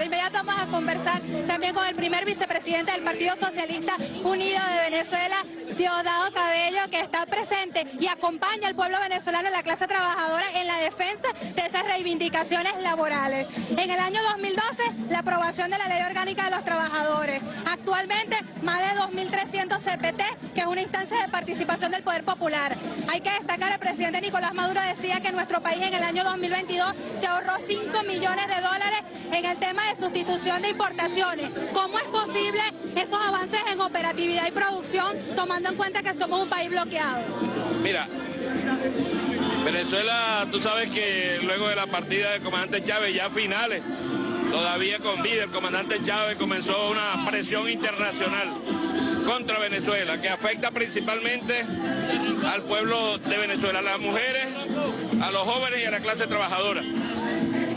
De inmediato vamos a conversar también con el primer vicepresidente del Partido Socialista Unido de Venezuela, Diosdado Cabello, que está presente y acompaña al pueblo venezolano, la clase trabajadora, en la defensa de esas reivindicaciones laborales. En el año 2012, la aprobación de la Ley Orgánica de los Trabajadores. Actualmente, más de 2.300 CPT, que es una instancia de participación del Poder Popular. Hay que destacar, el presidente Nicolás Maduro decía que nuestro país en el año 2022 se ahorró 5 millones de dólares en el tema de sustitución de importaciones. ¿Cómo es posible esos avances en operatividad y producción tomando en cuenta que somos un país bloqueado? Mira, Venezuela, tú sabes que luego de la partida del comandante Chávez, ya finales, todavía con vida, el comandante Chávez comenzó una presión internacional contra Venezuela, que afecta principalmente al pueblo de Venezuela, a las mujeres, a los jóvenes y a la clase trabajadora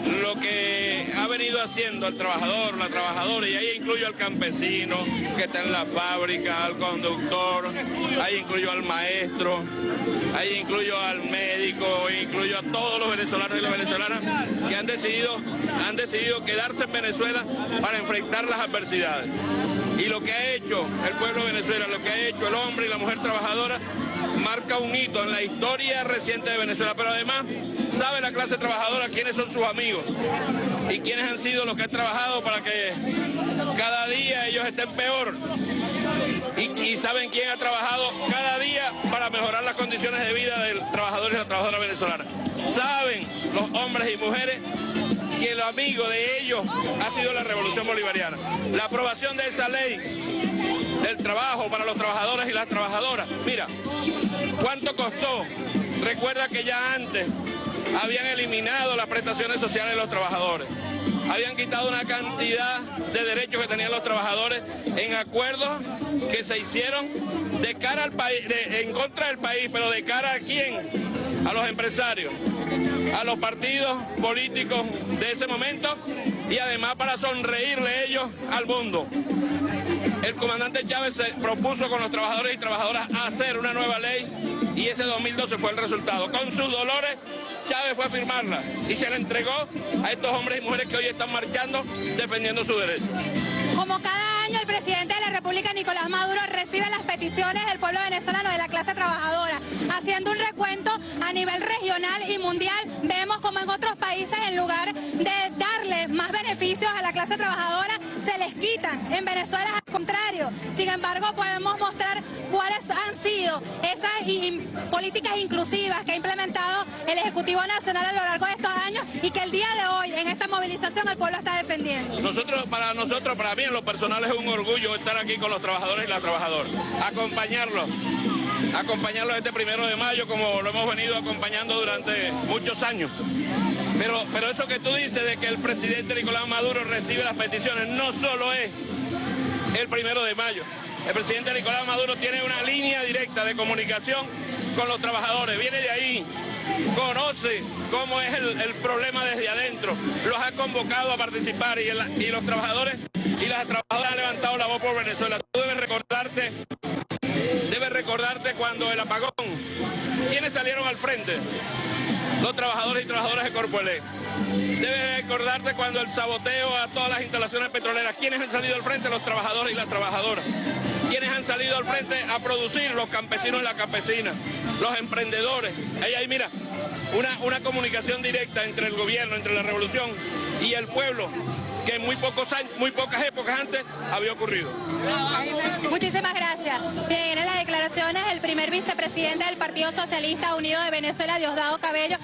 lo que ha venido haciendo el trabajador, la trabajadora, y ahí incluyo al campesino que está en la fábrica, al conductor, ahí incluyo al maestro, ahí incluyo al médico, incluyo a todos los venezolanos y las venezolanas que han decidido, han decidido quedarse en Venezuela para enfrentar las adversidades. Y lo que ha hecho el pueblo de Venezuela, lo que ha hecho el hombre y la mujer trabajadora, marca un hito en la historia reciente de Venezuela, pero además sabe la clase trabajadora quiénes son sus amigos y quiénes han sido los que han trabajado para que cada día ellos estén peor. Y, saben quién ha trabajado cada día para mejorar las condiciones de vida del trabajador y la trabajadora venezolana. Saben los hombres y mujeres que el amigo de ellos ha sido la revolución bolivariana. La aprobación de esa ley del trabajo para los trabajadores y las trabajadoras. Mira, ¿cuánto costó? Recuerda que ya antes habían eliminado las prestaciones sociales de los trabajadores. Habían quitado una cantidad de derechos que tenían los trabajadores en acuerdos que se hicieron de cara al país, en contra del país, pero de cara a quién? A los empresarios, a los partidos políticos de ese momento y además para sonreírle ellos al mundo. El comandante Chávez se propuso con los trabajadores y trabajadoras hacer una nueva ley y ese 2012 fue el resultado. Con sus dolores, Chávez fue a firmarla y se la entregó a estos hombres y mujeres que hoy están marchando defendiendo su derecho. Como cada año el presidente de la República, Nicolás Maduro, recibe las peticiones del pueblo venezolano de la clase trabajadora. Haciendo un recuento a nivel regional y mundial, vemos como en otros países, en lugar de darle más beneficios a la clase trabajadora, se les quitan. En Venezuela contrario. Sin embargo, podemos mostrar cuáles han sido esas políticas inclusivas que ha implementado el Ejecutivo Nacional a lo largo de estos años y que el día de hoy, en esta movilización, el pueblo está defendiendo. Nosotros, para nosotros, para mí en lo personal es un orgullo estar aquí con los trabajadores y las trabajadoras. Acompañarlos, acompañarlos este primero de mayo como lo hemos venido acompañando durante muchos años. Pero, pero eso que tú dices de que el presidente Nicolás Maduro recibe las peticiones no solo es el primero de mayo. El presidente Nicolás Maduro tiene una línea directa de comunicación con los trabajadores, viene de ahí, conoce cómo es el, problema desde adentro, los ha convocado a participar y, y los trabajadores y las trabajadoras han levantado la voz por Venezuela. Tú debes recordarte, debes recordarte cuando el apagón, ¿quiénes salieron al frente? Los trabajadores y trabajadoras de Corpoelec. Debes recordarte cuando el saboteo a todas las instalaciones petroleras, ¿quiénes han salido al frente? Los trabajadores y las trabajadoras. ¿Quiénes han salido al frente a producir? Los campesinos y las campesinas, los emprendedores. Ahí hay, mira, una, una comunicación directa entre el gobierno, entre la revolución y el pueblo que en muy, pocos años, muy pocas épocas antes había ocurrido. Muchísimas gracias. Bien, en las declaraciones del primer vicepresidente del Partido Socialista Unido de Venezuela, Diosdado Cabello.